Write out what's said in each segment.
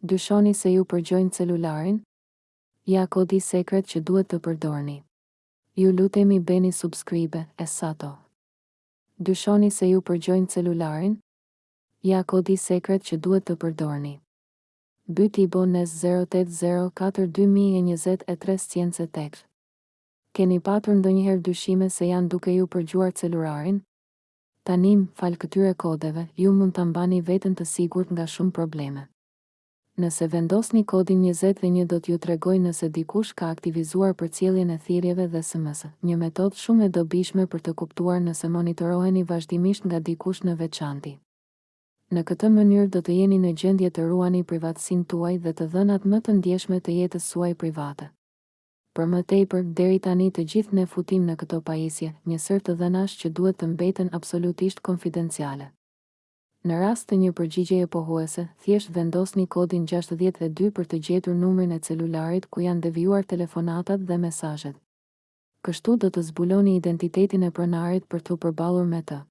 Dyshoni se ju përgjojnë celularin? Ja kodi sekret që duhet të përdorni. Ju lutemi bëni subscribe e sato. Dyshoni se ju përgjojnë celularin? Ja kodi sekret që duhet të përdorni. By Tibo News zero tetë zero katër dy mijë e njëzet e tre science tech. Keni patur ndonjëherë dyshime se janë duke ju përgjuar celurarin? Tanimë, falë këtyre kodeve, ju mund ta mbani veten të sigurt nga shumë probleme. Nëse vendosni kodin njëzet e një do t'ju tregojë nëse dikush ka aktivizuar përcjelljen e thirrjeve dhe SMS, një metodë shumë e dobishme për të kuptuar nëse monitoroheni vazhdimisht nga dikush në veçanti. Në këtë mënyrë do të jeni në gjendje të ruani privatësinë tuaj dhe të dhënat më të ndjeshme të jetës suaj private. Për më tepër, deri tani të gjithë ne futim në këto pajisje, një sërë të dhënash që duhet të mbeten absolutisht konfidenciale. Në rast të një përgjigjeje pohuese, thjesht vendosni kodin gjashtëdhjetë e dy për të gjetur numrin e celularit ku janë devijuar telefonatat dhe mesazhet. Kështu do të zbuloni identitetin e pronarit për t'u përballur me të.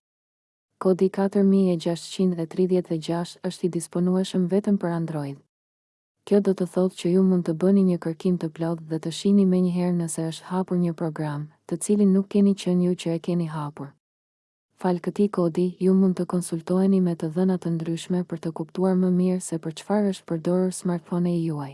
Kodi katër mijë e gjashtëqind e tridhjetë e gjashtë është i disponueshëm vetëm për Android. Kjo do të thotë që ju mund të bëni një kërkim të plotë dhe të shihni menjëherë nëse është hapur një program, të cilin nuk keni qenë ju që e keni hapur. Falë këtij kodi, ju mund të konsultoheni me të dhëna të ndryshme për të kuptuar më mirë se për çfarë është përdorur smartphone-i juaj.